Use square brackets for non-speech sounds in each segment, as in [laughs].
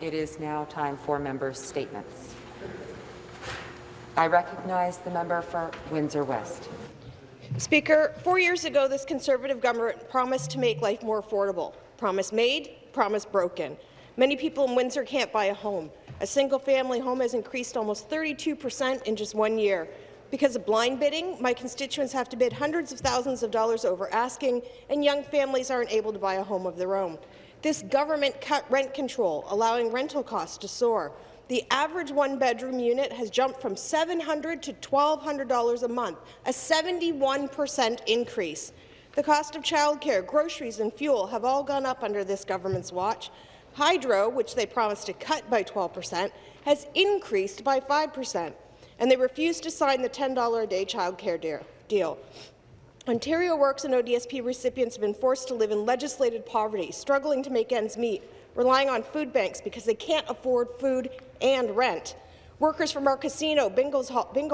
It is now time for members' statements. I recognize the member for Windsor West. Speaker, four years ago, this Conservative government promised to make life more affordable. Promise made, promise broken. Many people in Windsor can't buy a home. A single-family home has increased almost 32 per cent in just one year. Because of blind bidding, my constituents have to bid hundreds of thousands of dollars over asking, and young families aren't able to buy a home of their own. This government cut rent control, allowing rental costs to soar. The average one-bedroom unit has jumped from 700 to $1,200 a month, a 71 per cent increase. The cost of childcare, groceries and fuel have all gone up under this government's watch. Hydro, which they promised to cut by 12 per cent, has increased by 5 per cent, and they refused to sign the $10 a day childcare deal. Ontario Works and ODSP recipients have been forced to live in legislated poverty, struggling to make ends meet, relying on food banks because they can't afford food and rent. Workers from our casino, bingo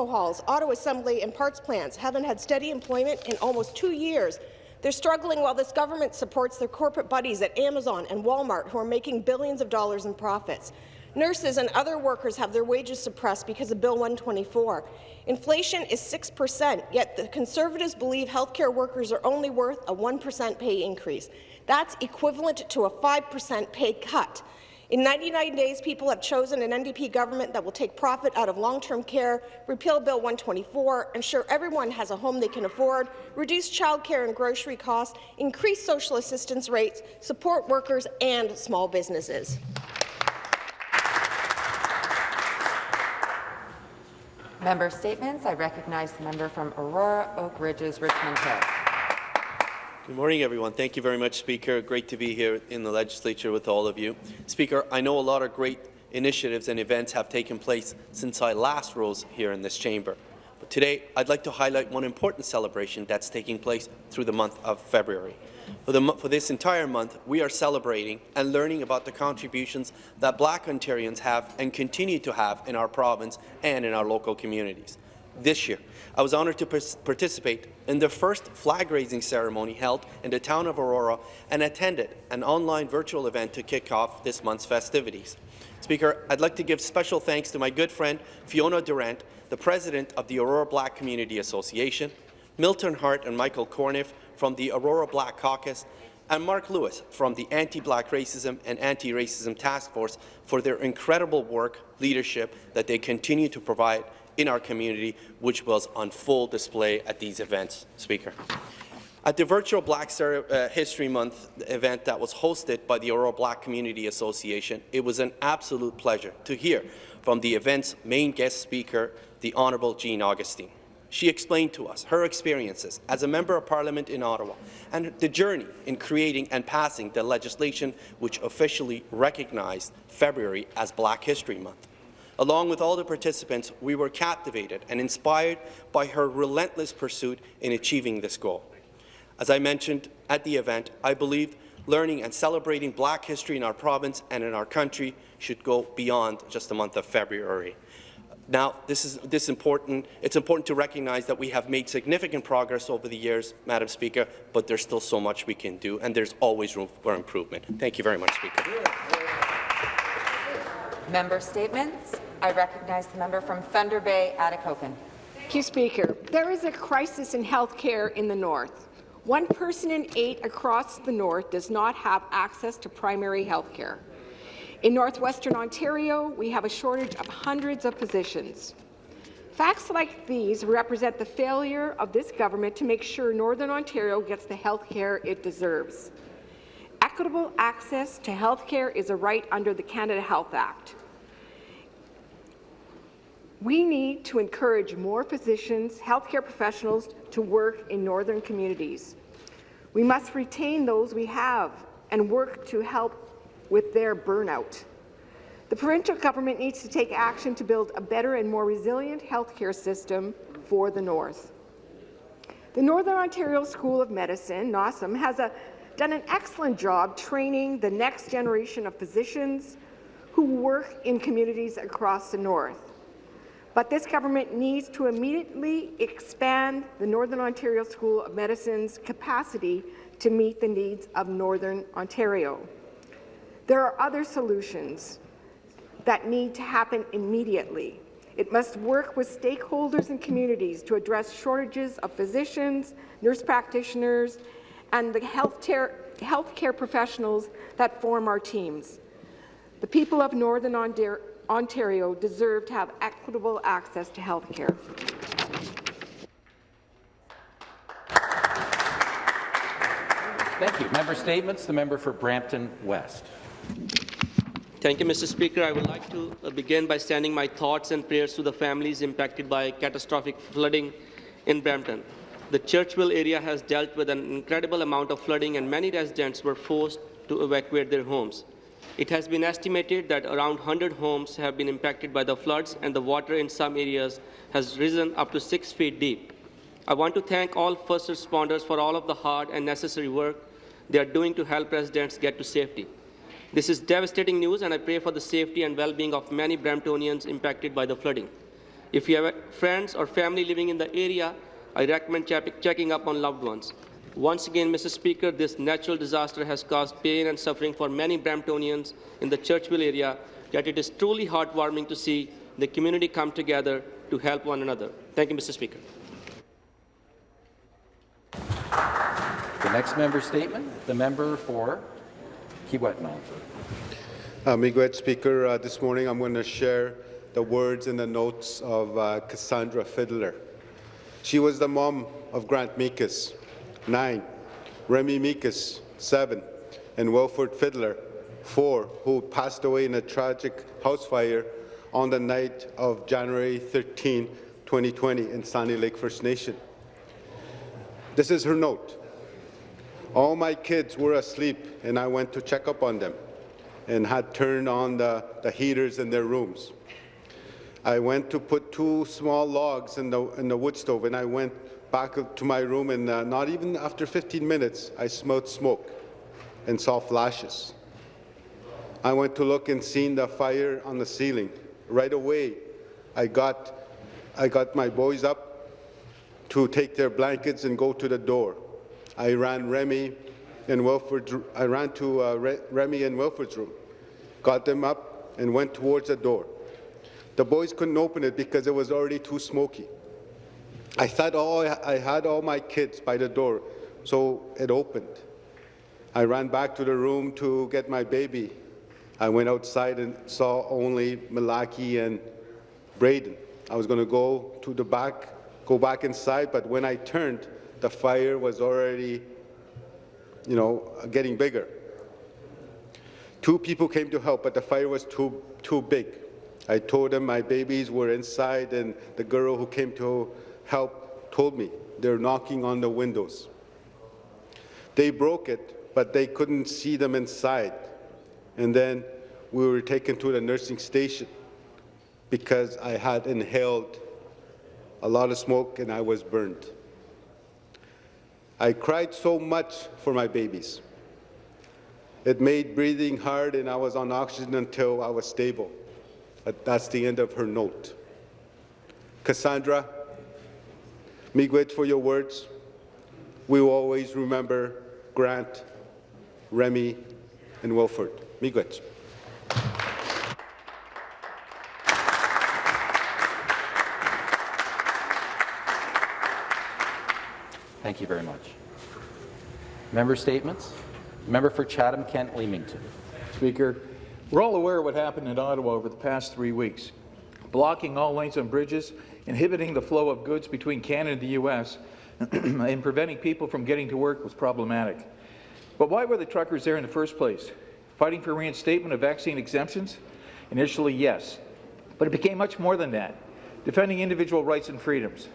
halls, auto assembly and parts plants haven't had steady employment in almost two years. They're struggling while this government supports their corporate buddies at Amazon and Walmart who are making billions of dollars in profits. Nurses and other workers have their wages suppressed because of Bill 124. Inflation is 6 per cent, yet the Conservatives believe healthcare workers are only worth a 1 per cent pay increase. That's equivalent to a 5 per cent pay cut. In 99 days, people have chosen an NDP government that will take profit out of long-term care, repeal Bill 124, ensure everyone has a home they can afford, reduce childcare and grocery costs, increase social assistance rates, support workers and small businesses. Member statements. I recognize the member from Aurora Oak Ridges, Richmond Hill. Good morning, everyone. Thank you very much, Speaker. Great to be here in the legislature with all of you. Speaker, I know a lot of great initiatives and events have taken place since I last rose here in this chamber. Today, I'd like to highlight one important celebration that's taking place through the month of February. For, the, for, this entire month, we are celebrating and learning about the contributions that Black Ontarians have and continue to have in our province and in our local communities. This year, I was honoured to participate in the first flag-raising ceremony held in the town of Aurora and attended an online virtual event to kick off this month's festivities. Speaker, I'd like to give special thanks to my good friend Fiona Durant, the president of the Aurora Black Community Association, Milton Hart and Michael Corniff from the Aurora Black Caucus, and Mark Lewis from the Anti-Black Racism and Anti-Racism Task Force for their incredible work, leadership that they continue to provide in our community, which was on full display at these events, Speaker. At the virtual Black uh, History Month event that was hosted by the Aurora Black Community Association, it was an absolute pleasure to hear from the event's main guest speaker, the Honourable Jean Augustine. She explained to us her experiences as a Member of Parliament in Ottawa and the journey in creating and passing the legislation which officially recognized February as Black History Month. Along with all the participants, we were captivated and inspired by her relentless pursuit in achieving this goal. As I mentioned at the event, I believe learning and celebrating black history in our province and in our country should go beyond just the month of February. Now, this is this important. It's important to recognize that we have made significant progress over the years, Madam Speaker, but there's still so much we can do, and there's always room for improvement. Thank you very much, Speaker. Member statements. I recognize the member from Thunder Bay, Atikokan. Thank you, Speaker. There is a crisis in health care in the North. One person in eight across the North does not have access to primary health care. In northwestern Ontario, we have a shortage of hundreds of physicians. Facts like these represent the failure of this government to make sure Northern Ontario gets the health care it deserves. Equitable access to health care is a right under the Canada Health Act. We need to encourage more physicians, healthcare professionals to work in northern communities. We must retain those we have and work to help with their burnout. The provincial government needs to take action to build a better and more resilient healthcare system for the North. The Northern Ontario School of Medicine, NOSM, has a, done an excellent job training the next generation of physicians who work in communities across the North. But this government needs to immediately expand the Northern Ontario School of Medicine's capacity to meet the needs of Northern Ontario. There are other solutions. that need to happen immediately. It must work with stakeholders and communities to address shortages of physicians, nurse practitioners, and the healthcare, healthcare professionals that form our teams. The people of Northern Ontario deserve to have equitable access to health care. Thank you. Member statements. The member for Brampton West. Thank you, Mr. Speaker. I would like to uh, begin by sending my thoughts and prayers to the families impacted by catastrophic flooding in Brampton. The Churchville area has dealt with an incredible amount of flooding and many residents were forced to evacuate their homes. It has been estimated that around 100 homes have been impacted by the floods and the water in some areas has risen up to six feet deep. I want to thank all first responders for all of the hard and necessary work they are doing to help residents get to safety. This is devastating news, and I pray for the safety and well-being of many Bramptonians impacted by the flooding. If you have friends or family living in the area, I recommend checking up on loved ones. Once again, Mr. Speaker, this natural disaster has caused pain and suffering for many Bramptonians in the Churchville area, yet it is truly heartwarming to see the community come together to help one another. Thank you, Mr. Speaker. The next member statement, the member for Kiiwetinoong. Uh, Miigwech Speaker, uh, this morning I'm going to share the words and the notes of uh, Cassandra Fiddler. She was the mom of Grant Meekis, nine, Remy Meekis, seven, and Wilford Fiddler, four, who passed away in a tragic house fire on the night of January 13, 2020 in Sandy Lake First Nation. This is her note. All my kids were asleep, and I went to check up on them and had turned on the, the heaters in their rooms. I went to put two small logs in the, in the wood stove, and I went back to my room, and uh, not even after 15 minutes, I smelled smoke and saw flashes. I went to look and seen the fire on the ceiling. Right away, I got, I got my boys up to take their blankets and go to the door. I ran Remy and Wilford. I ran to uh, Remy and Wilford's room, got them up, and went towards the door. The boys couldn't open it because it was already too smoky. I thought all I had all my kids by the door, so it opened. I ran back to the room to get my baby. I went outside and saw only Malaki and Braden. I was going to go to the back, go back inside, but when I turned, the fire was already, you know, getting bigger. Two people came to help, but the fire was too, too big. I told them my babies were inside, and the girl who came to help told me they're knocking on the windows. They broke it, but they couldn't see them inside. And then we were taken to the nursing station because I had inhaled a lot of smoke and I was burned. I cried so much for my babies. It made breathing hard and I was on oxygen until I was stable. That's the end of her note. Cassandra, Miigwech for your words. We will always remember Grant, Remy, and Wilford. Miigwech. Thank you very much. Member statements. Member for Chatham-Kent Leamington. Speaker, we're all aware of what happened in Ottawa over the past three weeks. Blocking all lanes on bridges, inhibiting the flow of goods between Canada and the U.S., [clears throat] and preventing people from getting to work was problematic. But why were the truckers there in the first place? Fighting for reinstatement of vaccine exemptions? Initially, yes. But it became much more than that, defending individual rights and freedoms.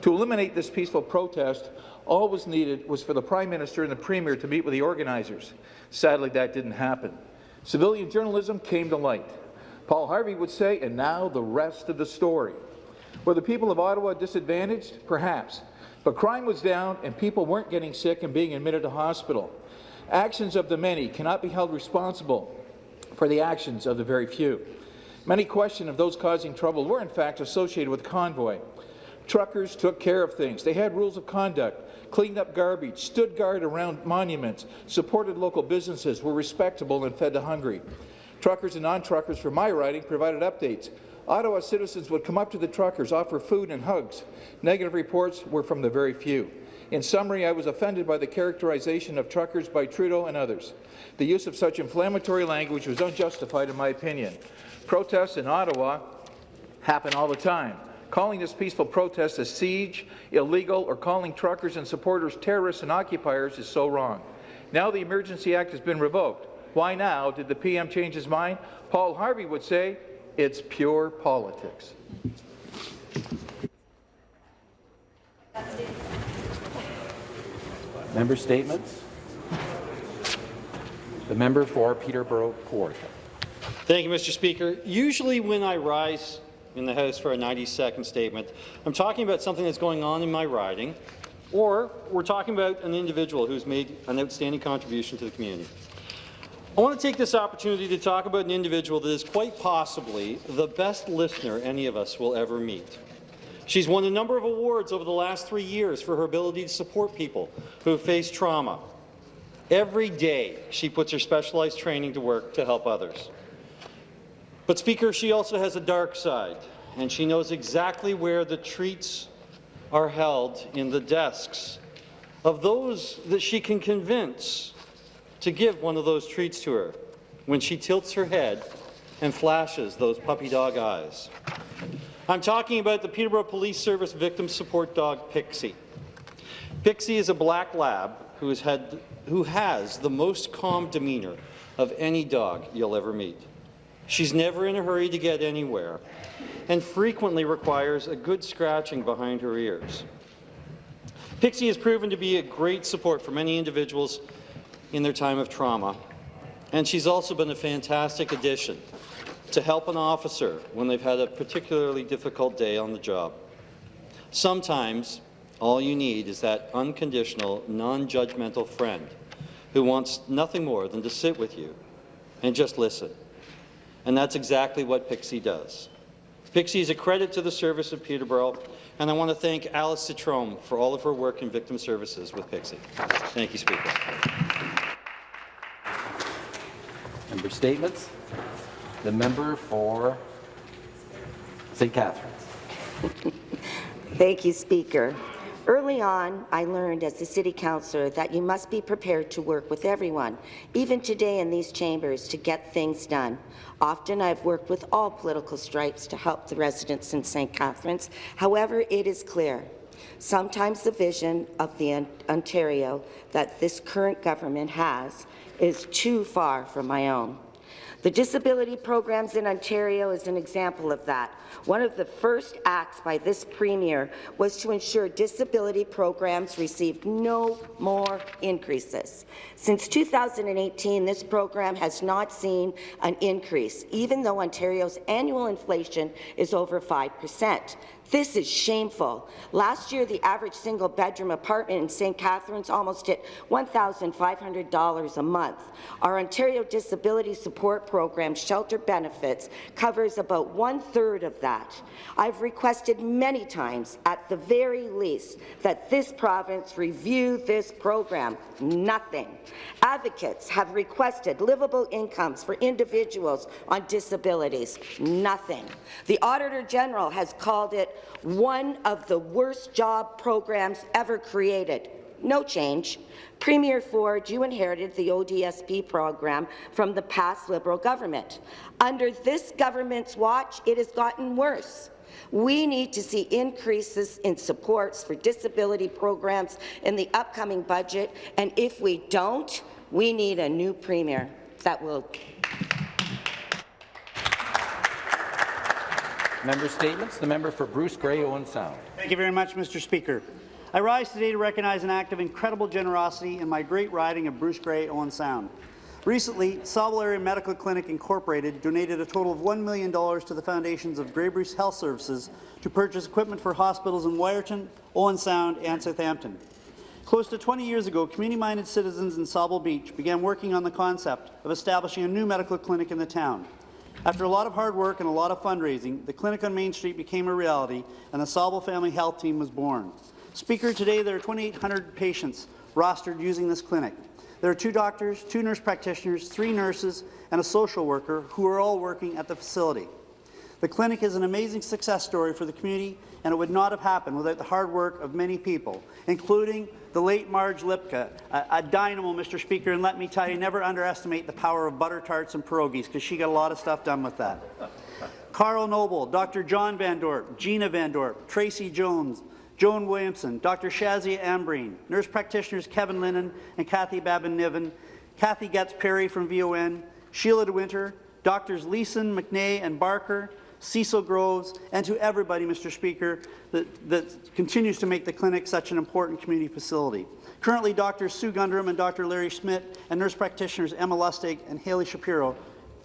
To eliminate this peaceful protest, all was needed was for the Prime Minister and the Premier to meet with the organizers. Sadly, that didn't happen. Civilian journalism came to light. Paul Harvey would say, and now the rest of the story. Were the people of Ottawa disadvantaged? Perhaps. But crime was down and people weren't getting sick and being admitted to hospital. Actions of the many cannot be held responsible for the actions of the very few. Many question if those causing trouble were in fact associated with convoy. Truckers took care of things. They had rules of conduct, cleaned up garbage, stood guard around monuments, supported local businesses, were respectable and fed the hungry. Truckers and non-truckers from my riding provided updates. Ottawa citizens would come up to the truckers, offer food and hugs. Negative reports were from the very few. In summary, I was offended by the characterization of truckers by Trudeau and others. The use of such inflammatory language was unjustified in my opinion. Protests in Ottawa happen all the time. Calling this peaceful protest a siege, illegal, or calling truckers and supporters terrorists and occupiers is so wrong. Now the Emergency Act has been revoked. Why now did the PM change his mind? Paul Harvey would say it's pure politics. Member statements. The member for Peterborough Port. Thank you, Mr. Speaker. Usually when I rise in the House for a 90-second statement, I'm talking about something that's going on in my riding, or we're talking about an individual who's made an outstanding contribution to the community. I want to take this opportunity to talk about an individual that is quite possibly the best listener any of us will ever meet. She's won a number of awards over the last three years for her ability to support people who faced trauma. Every day, she puts her specialized training to work to help others. But, Speaker, she also has a dark side, and she knows exactly where the treats are held in the desks of those that she can convince to give one of those treats to her when she tilts her head and flashes those puppy dog eyes. I'm talking about the Peterborough Police Service victim support dog, Pixie. Pixie is a black lab who has, had, who has the most calm demeanour of any dog you'll ever meet. She's never in a hurry to get anywhere and frequently requires a good scratching behind her ears. Pixie has proven to be a great support for many individuals in their time of trauma, and she's also been a fantastic addition to help an officer when they've had a particularly difficult day on the job. Sometimes all you need is that unconditional, non-judgmental friend who wants nothing more than to sit with you and just listen. And that's exactly what Pixie does. Pixie is a credit to the service of Peterborough, and I want to thank Alice Citrome for all of her work in victim services with Pixie. Thank you, Speaker. Member statements. The member for St. Catharines. [laughs] Thank you, Speaker. Early on, I learned as a City Councillor that you must be prepared to work with everyone, even today in these chambers, to get things done. Often I've worked with all political stripes to help the residents in St. Catharines. However, it is clear sometimes the vision of the Ontario that this current government has is too far from my own. The disability programs in Ontario is an example of that. One of the first acts by this Premier was to ensure disability programs received no more increases. Since 2018, this program has not seen an increase, even though Ontario's annual inflation is over 5 percent. This is shameful. Last year, the average single-bedroom apartment in St. Catharines almost hit $1,500 a month. Our Ontario Disability Support Program, Shelter Benefits, covers about one-third of that. I've requested many times, at the very least, that this province review this program. Nothing. Advocates have requested livable incomes for individuals on disabilities. Nothing. The Auditor General has called it one of the worst job programs ever created. No change. Premier Ford, you inherited the ODSP program from the past Liberal government. Under this government's watch, it has gotten worse. We need to see increases in supports for disability programs in the upcoming budget, and if we don't, we need a new premier that will Member statements. The member for Bruce Grey Owen Sound. Thank you very much, Mr. Speaker. I rise today to recognize an act of incredible generosity in my great riding of Bruce Grey Owen Sound. Recently, Sauble Area Medical Clinic Incorporated donated a total of $1 million to the foundations of Grey Bruce Health Services to purchase equipment for hospitals in Wiarton, Owen Sound and Southampton. Close to 20 years ago, community-minded citizens in Sauble Beach began working on the concept of establishing a new medical clinic in the town. After a lot of hard work and a lot of fundraising, the clinic on Main Street became a reality and the Sauble Family Health Team was born. Speaker, today there are 2,800 patients rostered using this clinic. There are two doctors, two nurse practitioners, three nurses, and a social worker who are all working at the facility. The clinic is an amazing success story for the community, and it would not have happened without the hard work of many people, including the late Marge Lipka, a, a dynamo, Mr. Speaker, and let me tell you, never underestimate the power of butter tarts and pierogies, because she got a lot of stuff done with that. Carl Noble, Dr. John Van Dorp, Gina Van Dorp, Tracy Jones, Joan Williamson, Dr. Shazia Ambreen, nurse practitioners Kevin Lennon and Kathy Babin-Niven, Kathy Getz Perry from VON, Sheila DeWinter, Doctors Leeson, McNay, and Barker, Cecil Groves, and to everybody, Mr. Speaker, that, that continues to make the clinic such an important community facility. Currently, Dr. Sue Gundram and Dr. Larry Schmidt and nurse practitioners Emma Lustig and Haley Shapiro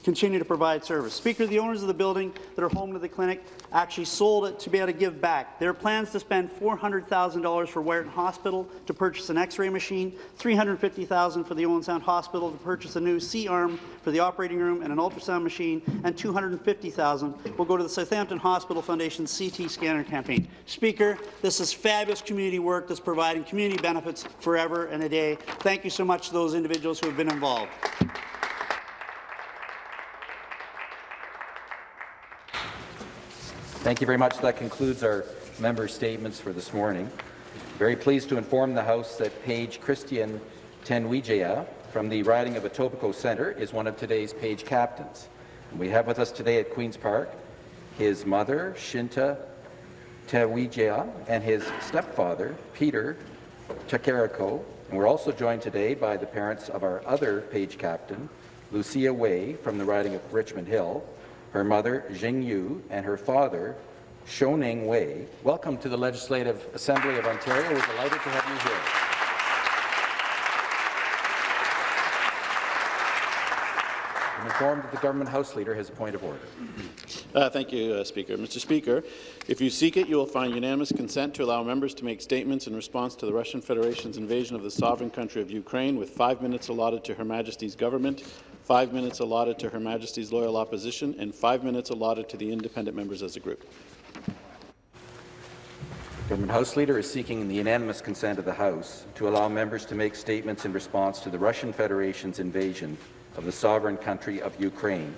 continue to provide service. Speaker, the owners of the building that are home to the clinic actually sold it to be able to give back. There are plans to spend $400,000 for Wiarton Hospital to purchase an X-ray machine, $350,000 for the Owen Sound Hospital to purchase a new C-arm for the operating room and an ultrasound machine, and $250,000 will go to the Southampton Hospital Foundation's CT scanner campaign. Speaker, this is fabulous community work that's providing community benefits forever and a day. Thank you so much to those individuals who have been involved. Thank you very much. That concludes our member statements for this morning. Very pleased to inform the House that Page Christian Tenwijaya from the riding of Etobicoke Centre is one of today's Page captains. And we have with us today at Queen's Park his mother, Shinta Tenwijaya, and his stepfather, Peter Chakariko. And we're also joined today by the parents of our other Page captain, Lucia Way from the riding of Richmond Hill, her mother, Jing Yu, and her father, Shoning Wei. Welcome to the Legislative Assembly of Ontario. We're delighted to have you here. I'm informed that the Government House Leader has a point of order. Uh, thank you, uh, Speaker. Mr. Speaker, if you seek it, you will find unanimous consent to allow members to make statements in response to the Russian Federation's invasion of the sovereign country of Ukraine, with five minutes allotted to Her Majesty's government, five minutes allotted to Her Majesty's loyal opposition, and five minutes allotted to the independent members as a group. Government House Leader is seeking the unanimous consent of the House to allow members to make statements in response to the Russian Federation's invasion of the sovereign country of Ukraine,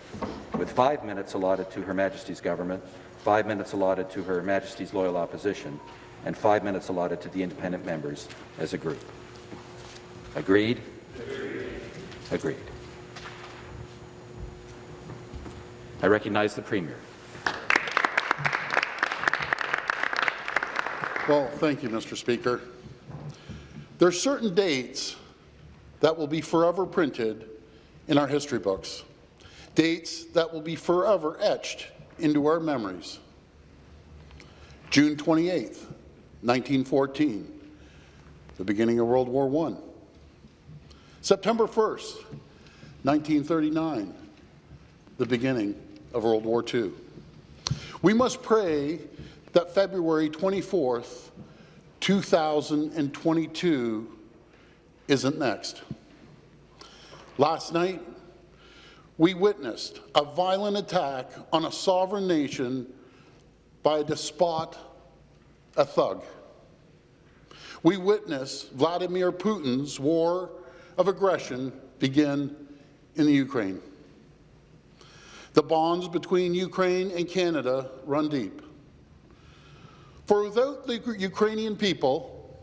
with five minutes allotted to Her Majesty's government, five minutes allotted to Her Majesty's loyal opposition, and five minutes allotted to the independent members as a group. Agreed? Agreed. I recognize the Premier. Well, thank you, Mr. Speaker. There are certain dates that will be forever printed in our history books, dates that will be forever etched into our memories. June 28, 1914, the beginning of World War I. September 1st, 1939, the beginning of World War II. We must pray that February 24th, 2022 isn't next. Last night, we witnessed a violent attack on a sovereign nation by a despot, a thug. We witnessed Vladimir Putin's war of aggression begin in the Ukraine. The bonds between Ukraine and Canada run deep. For without the Ukrainian people,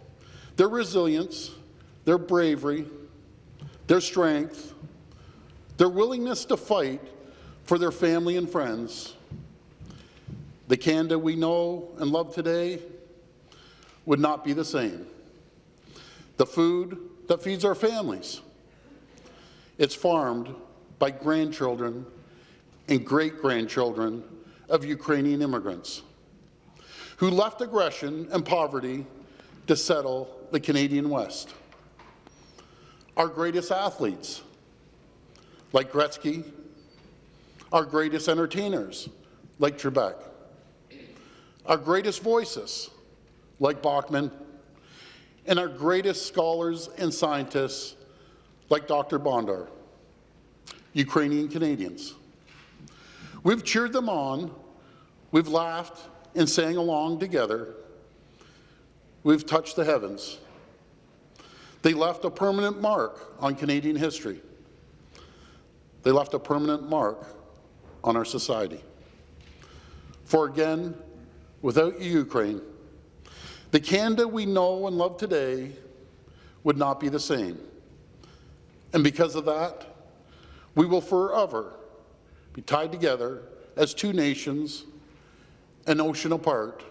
their resilience, their bravery, their strength, their willingness to fight for their family and friends, the Canada we know and love today would not be the same. The food that feeds our families, it's farmed by grandchildren and great-grandchildren of Ukrainian immigrants who left aggression and poverty to settle the Canadian West. Our greatest athletes, like Gretzky, our greatest entertainers, like Trebek, our greatest voices, like Bachman, and our greatest scholars and scientists, like Dr. Bondar, Ukrainian Canadians. We've cheered them on, we've laughed and sang along together. We've touched the heavens. They left a permanent mark on Canadian history. They left a permanent mark on our society. For again, without Ukraine, the Canada we know and love today would not be the same. And because of that, we will forever be tied together as two nations, an ocean apart,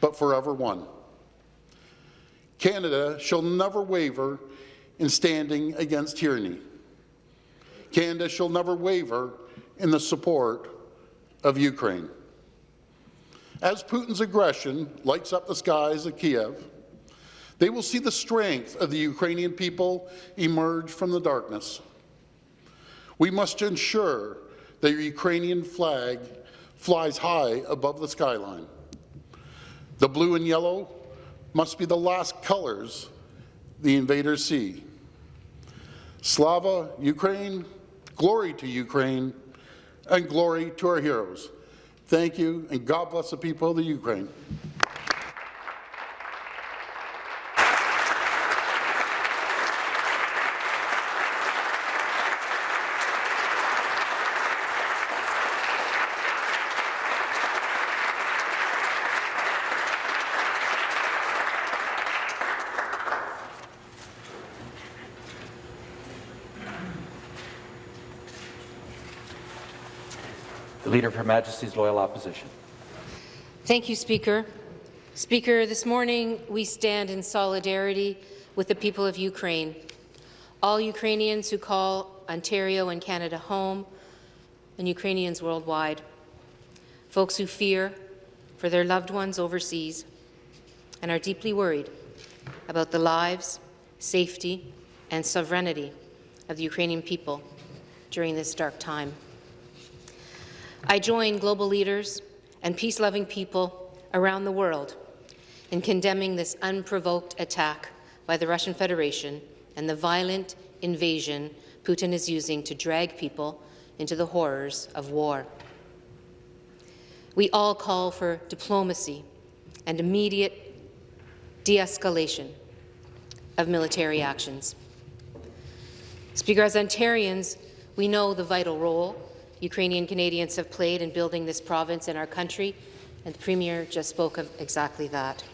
but forever one. Canada shall never waver in standing against tyranny. Canada shall never waver in the support of Ukraine. As Putin's aggression lights up the skies of Kiev, they will see the strength of the Ukrainian people emerge from the darkness. We must ensure that the Ukrainian flag flies high above the skyline. The blue and yellow must be the last colors the invaders see. Slava Ukraine, glory to Ukraine, and glory to our heroes. Thank you, and God bless the people of the Ukraine. Of Her Majesty's Loyal Opposition. Thank you, Speaker. Speaker, this morning we stand in solidarity with the people of Ukraine, all Ukrainians who call Ontario and Canada home, and Ukrainians worldwide, folks who fear for their loved ones overseas and are deeply worried about the lives, safety, and sovereignty of the Ukrainian people during this dark time. I join global leaders and peace-loving people around the world in condemning this unprovoked attack by the Russian Federation and the violent invasion Putin is using to drag people into the horrors of war. We all call for diplomacy and immediate de-escalation of military actions. Speaker, as Ontarians, we know the vital role Ukrainian Canadians have played in building this province and our country, and the Premier just spoke of exactly that.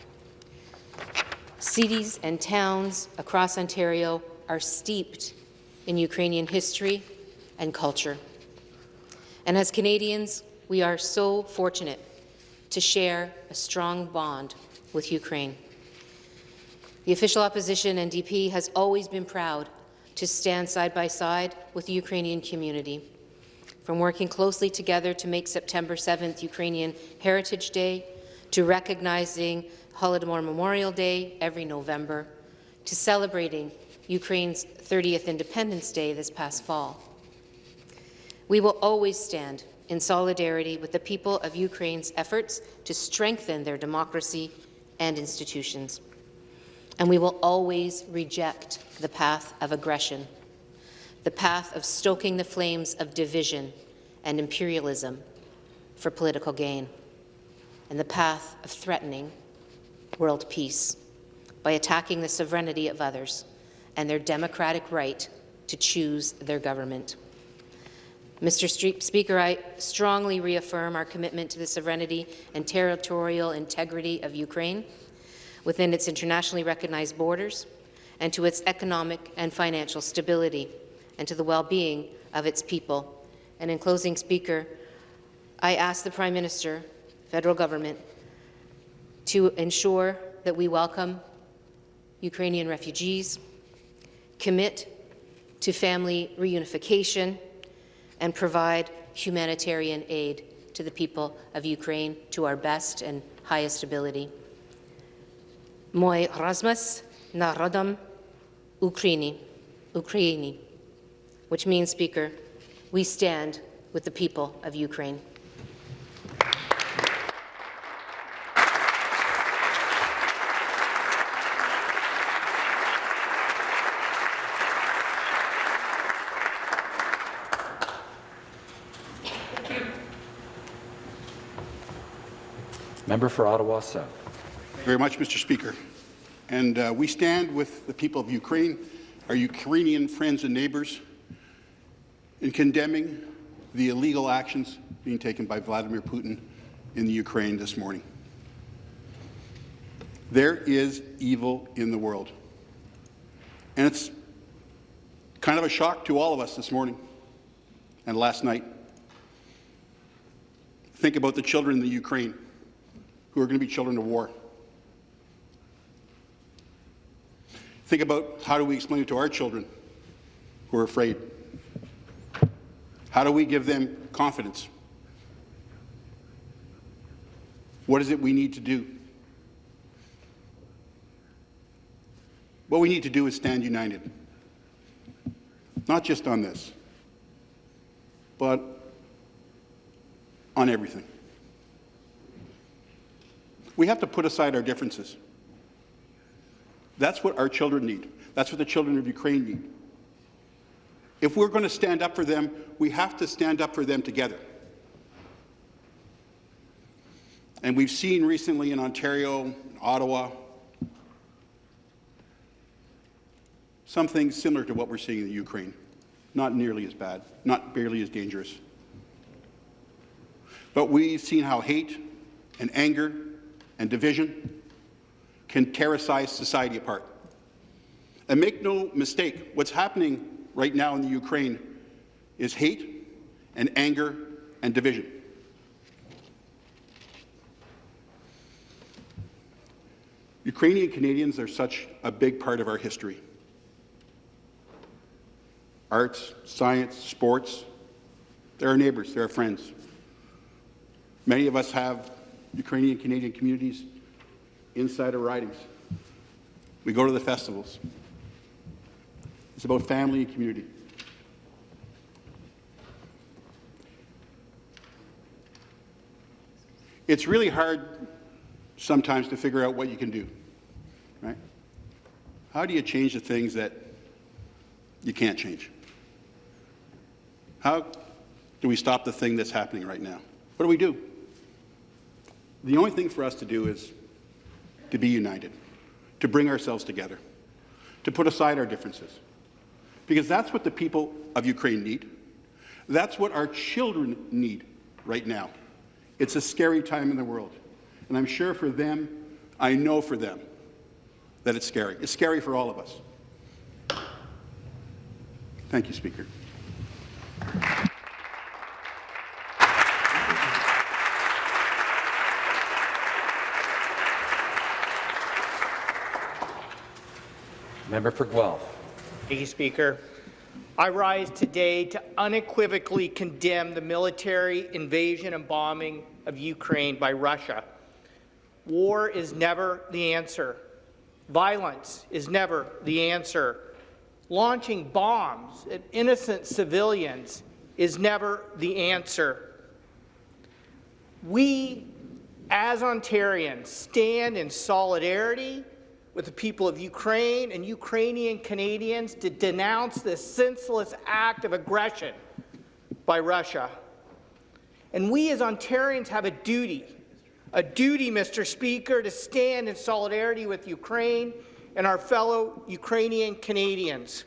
Cities and towns across Ontario are steeped in Ukrainian history and culture. And as Canadians, we are so fortunate to share a strong bond with Ukraine. The official opposition NDP has always been proud to stand side by side with the Ukrainian community from working closely together to make September 7th Ukrainian Heritage Day, to recognizing Holodomor Memorial Day every November, to celebrating Ukraine's 30th Independence Day this past fall. We will always stand in solidarity with the people of Ukraine's efforts to strengthen their democracy and institutions. And we will always reject the path of aggression the path of stoking the flames of division and imperialism for political gain, and the path of threatening world peace by attacking the sovereignty of others and their democratic right to choose their government. Mr. Speaker, I strongly reaffirm our commitment to the sovereignty and territorial integrity of Ukraine within its internationally recognized borders and to its economic and financial stability and to the well-being of its people. And in closing, Speaker, I ask the Prime Minister, federal government, to ensure that we welcome Ukrainian refugees, commit to family reunification, and provide humanitarian aid to the people of Ukraine to our best and highest ability. Moi Rasmus Narodom Ukraini, Ukraini which means, Speaker, we stand with the people of Ukraine. Member for Ottawa South. Thank you very much, Mr. Speaker. And uh, we stand with the people of Ukraine, our Ukrainian friends and neighbours, in condemning the illegal actions being taken by Vladimir Putin in the Ukraine this morning. There is evil in the world. And it's kind of a shock to all of us this morning and last night. Think about the children in the Ukraine who are going to be children of war. Think about how do we explain it to our children who are afraid? How do we give them confidence? What is it we need to do? What we need to do is stand united. Not just on this, but on everything. We have to put aside our differences. That's what our children need. That's what the children of Ukraine need. If we're going to stand up for them, we have to stand up for them together. And we've seen recently in Ontario, Ottawa, something similar to what we're seeing in Ukraine. Not nearly as bad, not barely as dangerous. But we've seen how hate and anger and division can terrorize society apart. And make no mistake, what's happening right now in the Ukraine is hate and anger and division. Ukrainian Canadians are such a big part of our history. Arts, science, sports, they're our neighbours, they're our friends. Many of us have Ukrainian Canadian communities inside our ridings. We go to the festivals. It's about family and community. It's really hard sometimes to figure out what you can do, right? How do you change the things that you can't change? How do we stop the thing that's happening right now? What do we do? The only thing for us to do is to be united, to bring ourselves together, to put aside our differences. Because that's what the people of Ukraine need. That's what our children need right now. It's a scary time in the world. And I'm sure for them, I know for them, that it's scary. It's scary for all of us. Thank you, Speaker. Member for Guelph. Thank you, Speaker. I rise today to unequivocally condemn the military invasion and bombing of Ukraine by Russia. War is never the answer. Violence is never the answer. Launching bombs at innocent civilians is never the answer. We, as Ontarians, stand in solidarity with the people of Ukraine and Ukrainian Canadians to denounce this senseless act of aggression by Russia. And we as Ontarians have a duty, a duty, Mr. Speaker, to stand in solidarity with Ukraine and our fellow Ukrainian Canadians.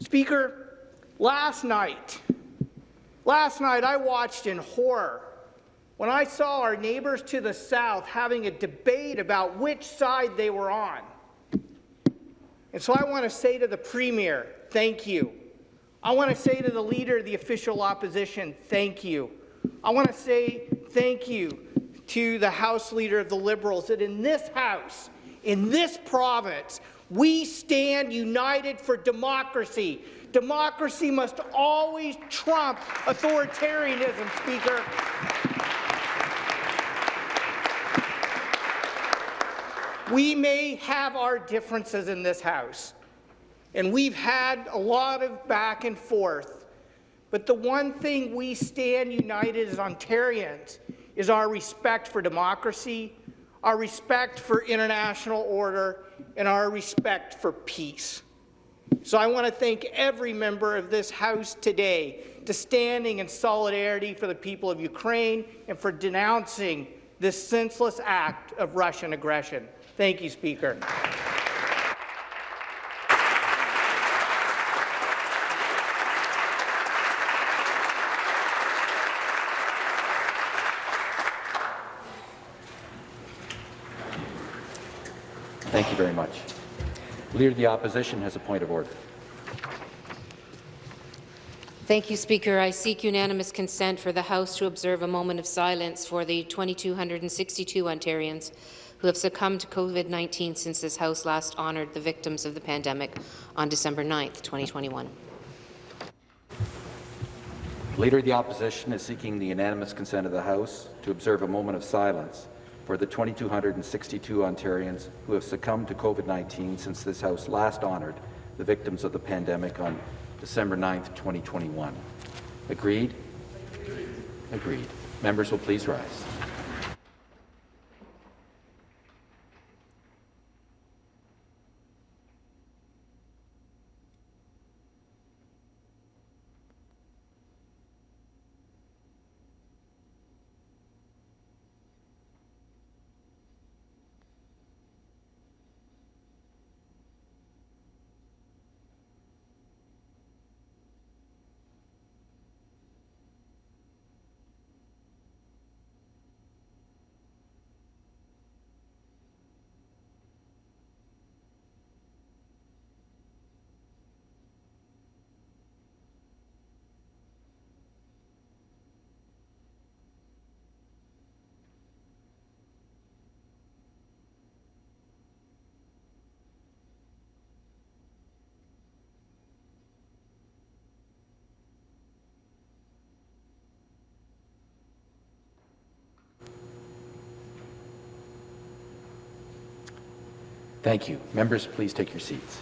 Speaker, last night, last night I watched in horror when I saw our neighbours to the south having a debate about which side they were on. And so I want to say to the Premier, thank you. I want to say to the Leader of the official opposition, thank you. I want to say thank you to the House Leader of the Liberals that in this House, in this province, we stand united for democracy. Democracy must always trump authoritarianism, Speaker. We may have our differences in this House, and we've had a lot of back and forth, but the one thing we stand united as Ontarians is our respect for democracy, our respect for international order, and our respect for peace. So I want to thank every member of this House today to standing in solidarity for the people of Ukraine and for denouncing this senseless act of Russian aggression. Thank you, Speaker. Thank you very much. Leader of the Opposition has a point of order. Thank you, Speaker. I seek unanimous consent for the House to observe a moment of silence for the 2,262 Ontarians who have succumbed to COVID-19 since this House last honoured the victims of the pandemic on December 9th, 2021. Leader of the Opposition is seeking the unanimous consent of the House to observe a moment of silence for the 2,262 Ontarians who have succumbed to COVID-19 since this House last honoured the victims of the pandemic on December 9th, 2021. Agreed? Agreed. Agreed. Members will please rise. Thank you. Members, please take your seats.